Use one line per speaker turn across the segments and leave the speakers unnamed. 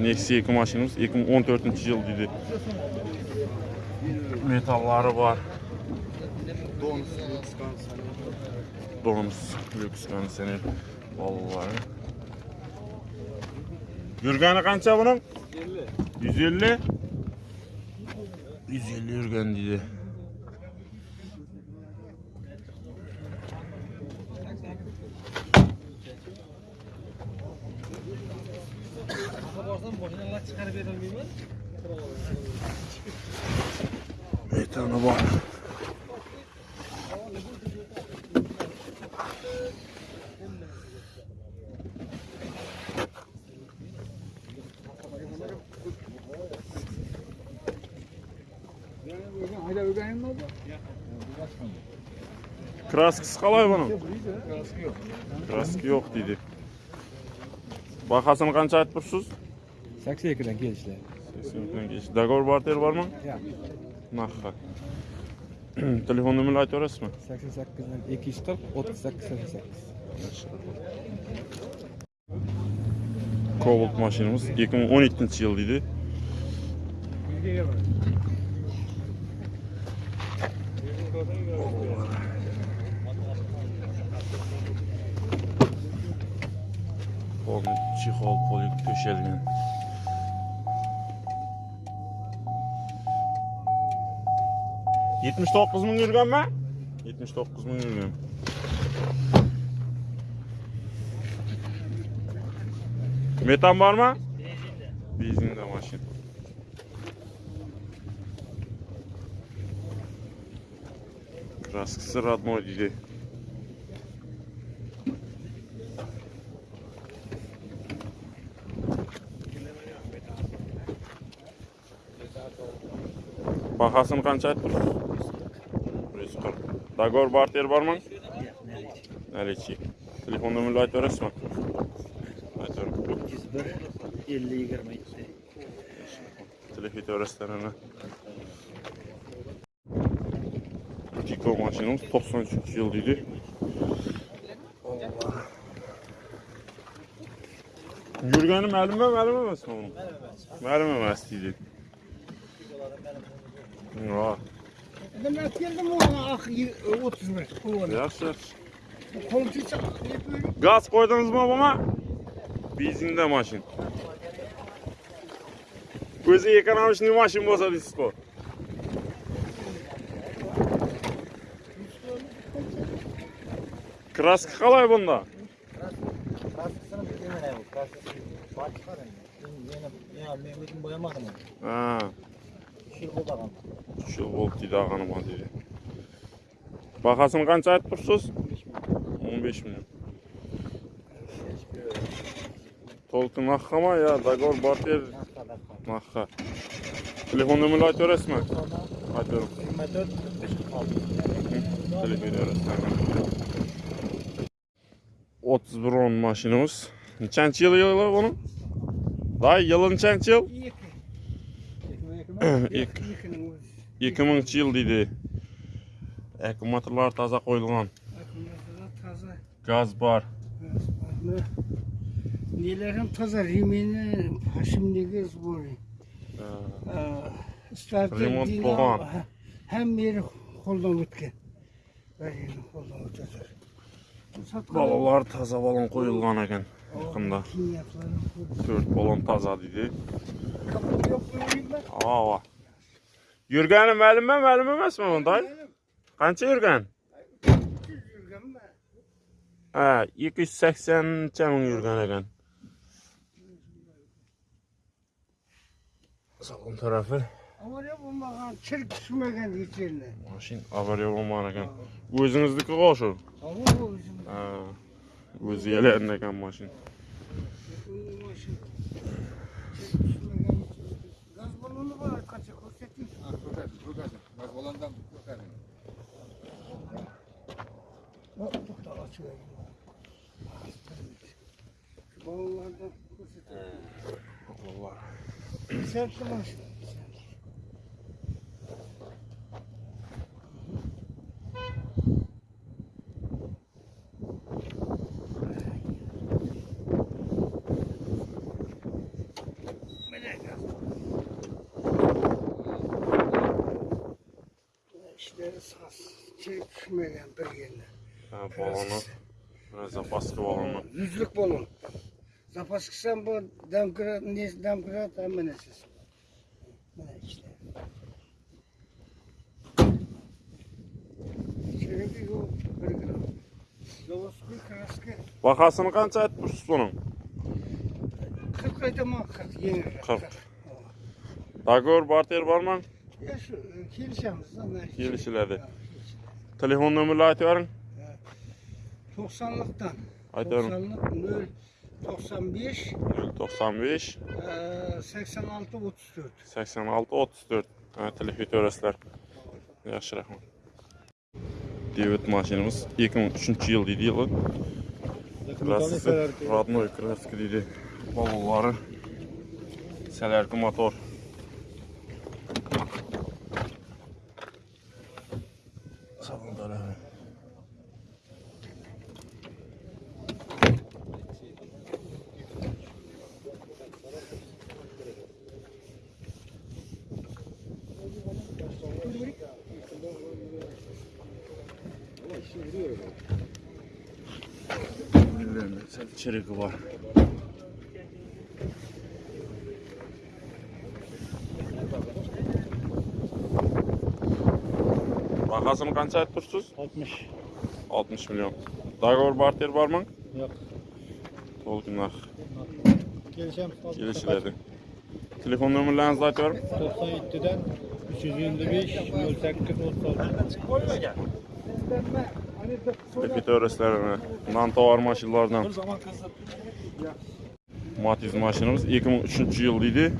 Nexia 2 maşinimiz 2014 yıl dedi. Metalları var.
Donus, Lükskan, Sani.
Donus, lüks konseri. Vallahi. Yürgeni kança bunun? 150. 150 yürgen dedi. тәрбие бермей ма
это оно бар краскасы
қалай бұның краска жоқ краска жоқ дейді бағасын қанша
айтып тұрсыз
60 ekran kelishdi 80 ekran kelishdi
договор
barter bormi yo'q telefon nomerini aytib yuborasizmi sakson
sakkizdan ikki yuz qirq
o'ttiz sakkiz sakson sakkiz cobalt mashinamiz ikki ming o'n ikkinchi yil polik to'shalgan 79 ming yurganmi? 79 ming yurgan. Metan bormi? Benzinda. Benzinda mashina. Краскасы родной дейді. Бағасын қанша айтып 140. Dagor barter mı? Nereci? Telefon numarayı aytı orası mı? Aytı orası.
101 50 27
Telefon öğretmenine. Rutiko maşinimiz 93 yıl idi. Allah. Yürgeni məlum mə, məlum emas mı bunun? Məlum emas idi. Ha,
мен келдім оған ақ отыз
бір жақсы
жақсы газ
қойдыңыз ба мама бензинді машин өзі экономичный машин болса дейсіз краска қалай бұнда мен өзім
боямадым bitirme ne bu? Kaskısı baş var ya. Yine ya Mehmet'in boyamadı mı?
Ha,
Şir bu bakalım.
şu volt dedi ağanıma dedi. Bahasını qancha aytib tursiz? 15 milyon. Tolqin naqama ya, Dagor Barter
Nasıl kadar?
naqa. Telefon numarayı aytib berasizmi?
Sonra
Aytıyorum.
24 56.
Telefon öğretmenim. 31 on maşinimiz. Nechanchi yılı yılı onun? екі мыңыншы жыл
дейді аккумуляторлар
таза
қойылған
газ бар нелерім таза ремені пашимдегі
сборы ремонт
болған бәрі
қолдан өткен балалар таза балон қойылған екен
жақында
төрт
балон
таза дейді ауа koldan o'tadi. Satqan-
Balalar taza balon qo'yilgan ekan. Yaqinda
Kimyaklarını koydum.
4 balon taza dedi.
Kapı yok mu?
Ava. Yurgani ma'lummi, ma'lum emasmi bunday? Qancha yurgan? Ha, 280 cha ming yurgan ekan. Salon tarafı.
Ama ne bulmagan çirk düşmegen içerine.
Mashin avariya bo'lgan ekan. O'zingizniki qo'shu.
Ama o bizim
Ha. O'zi yalayotgan ekan mashin.
Gaz balonu var kaça koşetmiş. Bak bu da açıyor. Balonlardan koşetmiş.
Allah.
Sert kumaş. Şey düşmegen bir yerine.
Ha, balonu. Zapaskı balonu.
Yüzlük bolun. Zapaskısan bu demkira, ne demkira tam menesiz. Mene işte. Seninki yok bir gram. Zavosku kraske.
Bakasını kança aytmışsınız bunun?
40 ayda 40 yeni.
40. Dagor barter barman. Келісіледі. Телефон номерлі айты
барын?
90-лықтан.
Айты барын. 95.
95. 86-34. 86-34. Телефон номерлі айты барын. Яқшы рахмат. Девет машинамыз. 2003-й ел дейді елі. Родной краски дейді. Балулары. Сәлергі. Сәлергі мотор. Sen çırıkı var. Bakasını kança aytmışsınız?
60.
60 milyon. Dagor barter var mı?
Yok.
Tolkunlar.
Geleceğim.
Gelişilerdi. Telefon nömrələrinizi aytıyorum.
97'den 325 08 36.
Tepet öğreslerine. Nantovar maşınlardan. Matiz maşınımız 2003 yıl idi.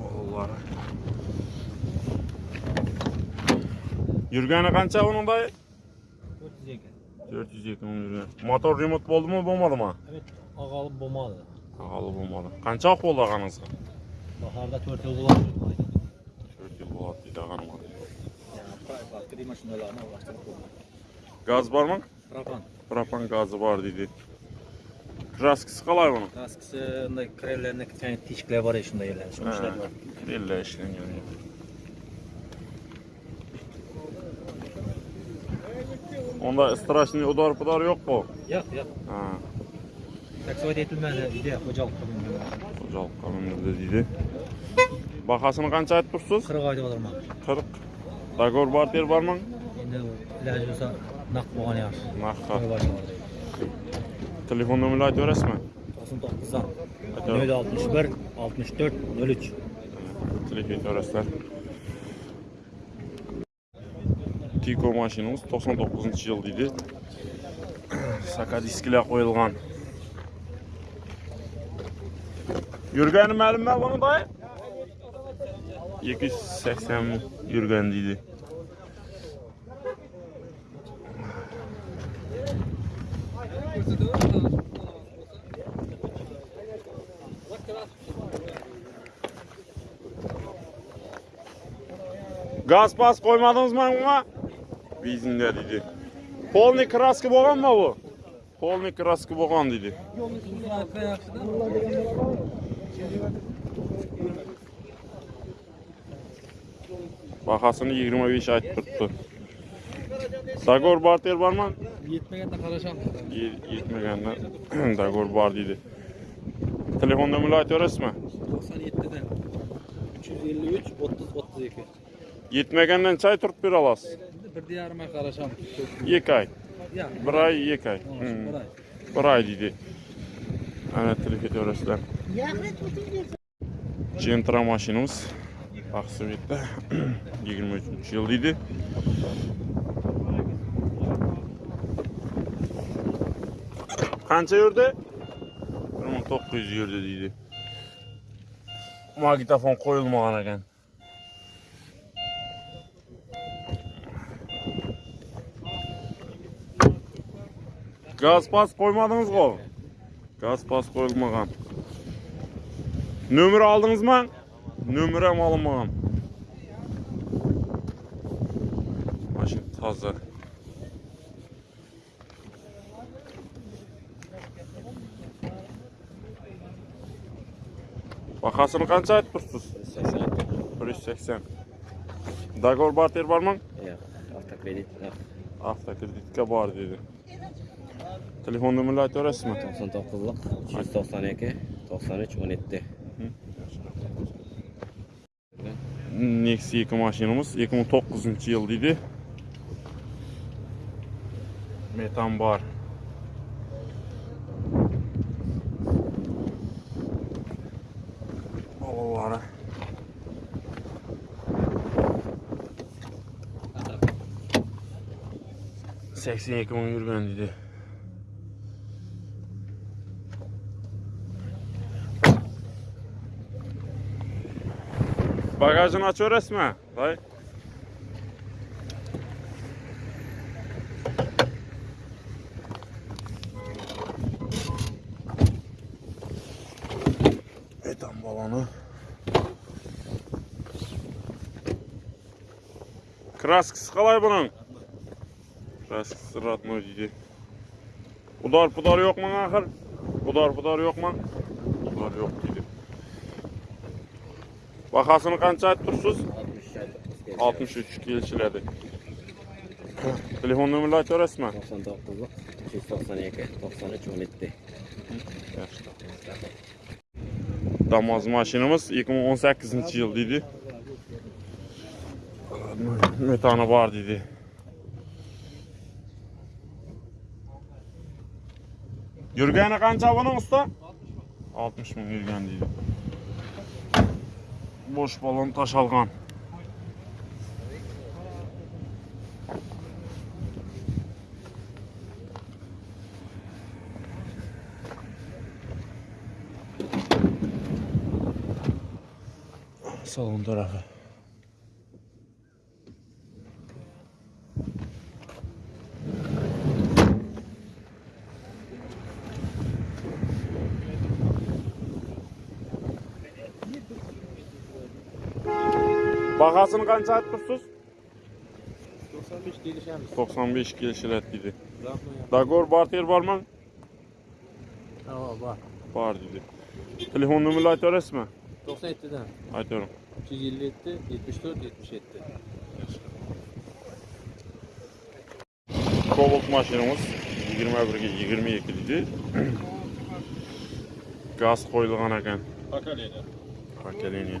Vallahi. Yürgəni qança onun dayı? 400 yakın yürgən. Motor remont oldu mu, olmadı mı?
Evet. Ağalı bomalı.
Ağalı olmadı. Vaxt oldu ağanızga?
Baharda 4 yıl bulan.
4 yıl.
Bak bir maşinalarına ulaştırdık.
Gaz var mı?
Rapan.
Propan gazı var dedi. Kraskisi qalay bunun?
Kaskısında krevlerinde bir tane tişkler var ya şunda yerler. Var.
Elle işleniyor. Onda straşni udar pudar yok mu?
Yok yok.
Ha,
таксовать етілмеді үйде қожалық қылмында дейді
бағасын қанша айтып тұрсыз қырық айтып
отырмын қырық договор бартер
бар ма енді ләжі болса
нақ болған yaxshi нақты телефон нөмірін
айтып
бересіз ма
тоқсан тоғыздан нөл
алтмыш
бір
алтмыш төрт нөл
телефон бересіздер тико машинаңыз тоқсан тоғызыншы жыл дейді сакадискіля қойылған Yürgəni müəllim mən bunu dayı? 280 yürgən idi. Gaz pas koymadınız mı buna? Bizinde dedi. Polni kraski boğan mı bu? Polni kraski boğan dedi. Bakasını 25 ayt tuttu. Dagor barter var mı?
Yetmegende qarasham.
Ye- Yetmegenden Dagor bar dedi. Telefon nömrəni aytıverəsmi?
97'den 353 30 32.
Yetmegenden çay turup bir alasız.
Bir diyarıma qarasham.
2 ay. Bir ay, 2 ay. Hmm.
Buray.
Bir ay dedi. Ana telefon жемтра машинамыз ақ 23 жыл дейді қанша өрді 1900 мың дейді магнитофон қойылмаған екен газ пас қоймадыңыз ғой газ пас қойылмаған Nömrə aldınızmı? Nömrəm alınmağım. Maşın taza. Bahasını qancha aytmışsınız? 180. 180. Dagor barter barmı?
Yo'q, avtokredit yo'q.
Avtokreditga bor dedi. Telefon nömrəni ayta
olasizmi? 99 392 93 17.
Nexia 2 mashinamiz 2009 yil deydi. Metan bor. Ovalari. seksen ikki ming yurgan Bagajını açıyor resmen. Dayı. Etam balonu. Kraskısı kalay bunun. Kraskısı ratmıyor cici. Udar pudar yok mu ahır? Udar pudar yok mu? Udar yok diye. Bahosini qancha aytib tursiz 63 kelishiladi. Telefon nomerini aytaverasizmi
99lik 392 93 17.
damoz mashinamiz 2018 yil deydi metani bor deydi yurgani qancha buning usta? 60 ming yurgan deydi бош балон ташалған салон тарапы Bahasını qancha atdırsiz?
95 kelishamiz.
95 kelishiladi
dedi.
Dagor barter bormi?
Ha, bor.
Bor dedi. Telefon nomerini ayta olasizmi?
97 dan.
Aytaman.
357 74 77.
Kobalt mashinamiz 21 ga 22 dedi. Gaz qo'yilgan ekan. Pokoleniya. Pokoleniya.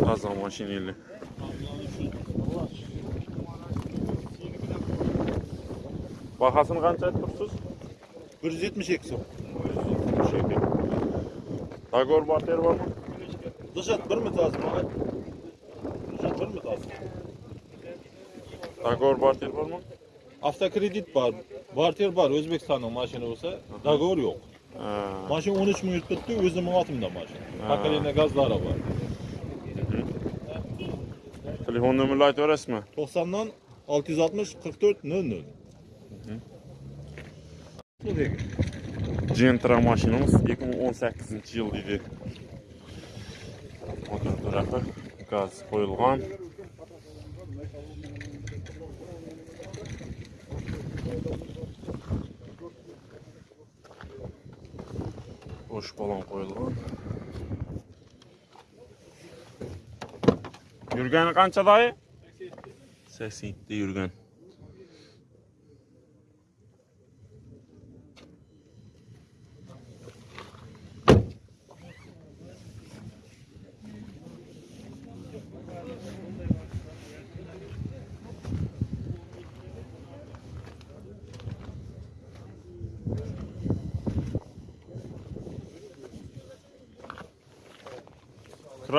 Taza maşineli. Bahasını qancha aytib tursiz?
172 so'm.
Dagor barter bormi?
Dışat bir mi tazı
Договор бартер бар
ма? Автокредит бар. Бартер бар Өзбекстанның машина болса, договор
жоқ.
Машина 13 мың өтті, өзім алатымда
машина.
Поколение газдары бар.
Телефон нөмірін айтып
аласыз ба? 90-нан 660-44-00.
Джентра машинамыз 2018 жыл дейді. Мотор тұрақты газ қойылған. Bo'sh balon qo'yilgan. Yurgani qancha doyi? 87 yurgan.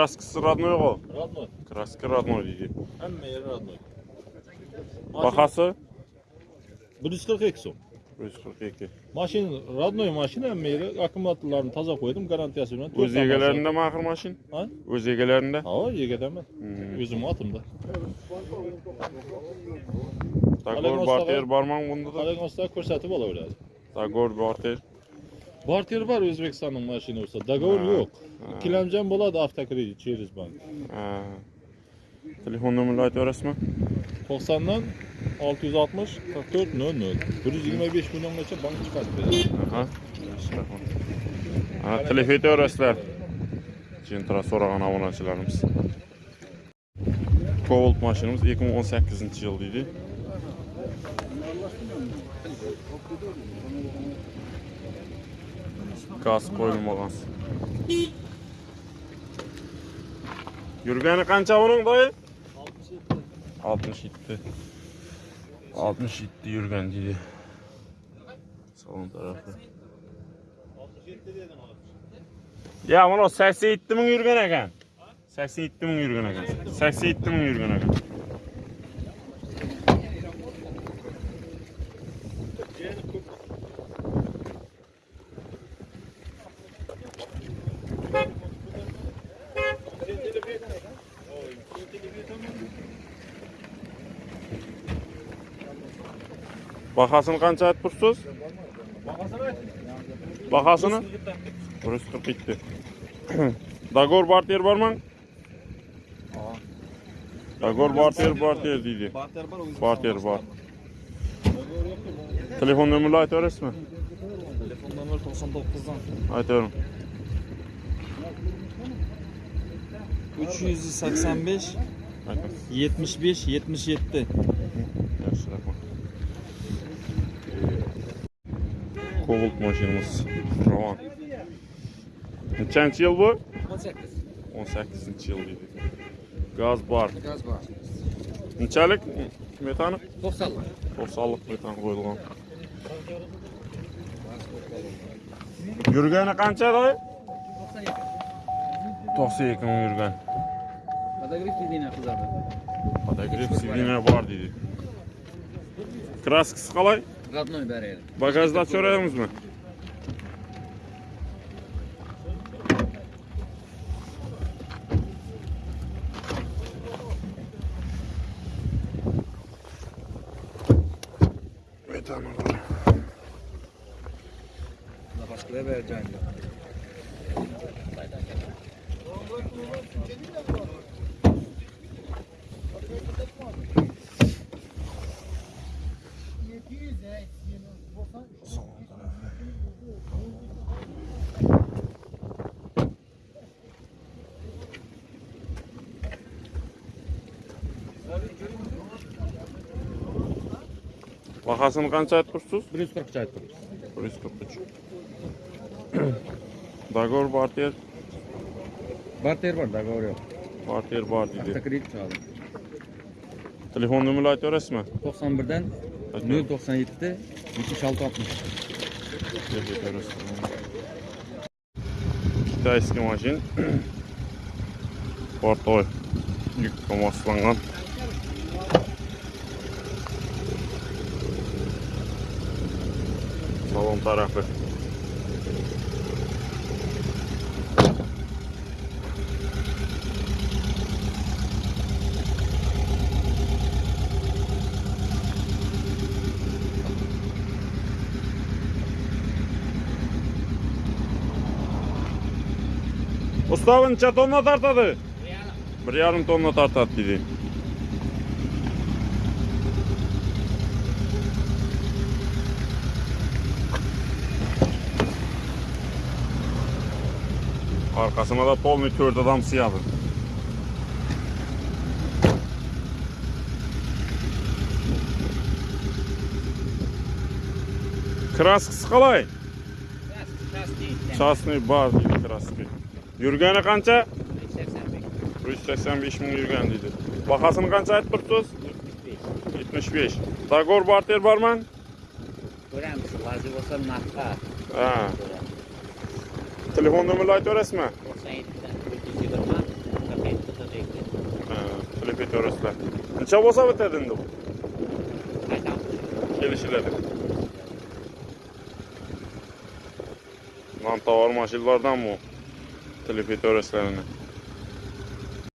Kraskasi родной g'o.
Radnoy.
Kraska родной deydi.
Hamma yeri radnoy.
Bahası
142 so'm.
142.
Maşin radnoy maşina hem meyri akkumulyatorlarını taza koydum garantiyası bilen.
Öz egelerinde mi ahır maşin?
Ha?
Öz egelerinde.
Ha, yegedemen.
Hmm.
Özüm atımda.
Dagor
Aleyküm
barter barman bunda da.
Aleyküm asla ko'rsatib olaveradi.
Dagor barter.
barter bor o'zbekistonning mashinasi
договор
yo'q.
ikkilamchi
ham bo'ladi avtokredit через bank
telefon nomerini aytaverasizmi
to'qsondan olti yuz oltmish qirq to'rt nol nol. Bir yuz yigirma besh milliongacha bank chiqarib beradi
aha. Yaxshi rahmat telef aytaverasizlar jentra so'ragan obunachilarimiz. Cobalt mashinamiz 2018 yil deydi. Gaz qo'yilmagan. Yurgani qancha uning dayı? 67. 67 yurgan deydi. Salon tarafı. Ya mana 87 ming yurgan ekan. 87 ming yurgan ekan. 87 ming yurgan ekan. Bahasını qancha aytib tursiz? Bahasını? 147. Dagor barter barman? Dagor barter barter deydi. Barter bar. Telefon nömrünü aytaverasizmi?
Telefon nomer 99'dan.
Aytaverim.
385
Aytaverim.
75 77.
Kobolt maşinimiz. Ravan. Neçənci il bu?
18.
18-ci il idi. Qaz bar.
Qaz bar.
Neçəlik metanı?
90-lıq.
90-lıq metan qoyulğan. Yürgəni qança dayı? 92. 92 min
yürgən. Podogrif sidina
qızardı. Podogrif sidina var dedi. Kraskası qalay?
Radnoyu bereyelim.
Bagajda açıyoruz mu? Ve tamam.
Başkaya vereceğim.
Bahasını qancha aytib tursiz?
140 aytdim.
143. Dagor barter,
Barter var, dogovor yo'q.
barter bor deydi.
Avtokredit çaldım.
Telefon nömrünü aytaverasizmi?
91'den 097 76 60.
Китайский машин. Портой. Yük kamaslangan. Salon tarafı. Usta necha tonna tartadi? Bir yarim tonna tartadi dedi. Arkasına da polni kört adamsı yazın. Kraskisi qalay? Частный бар дейді краски. Жүргені қанша? 385 мың жүрген дейді. Бағасын қанша айтып тұрсыз? 75.
Дагор бартер
барман? Көреміз, лазы болса
нақты. Telefonnummerla aytib berasizmi?
97 Qilib aytaverasizlar. Necha bo'lsa bitadi endi bu? Kelishiladi. Nam tovar mashinlardan bu. Telefon aytaverasizlar uni.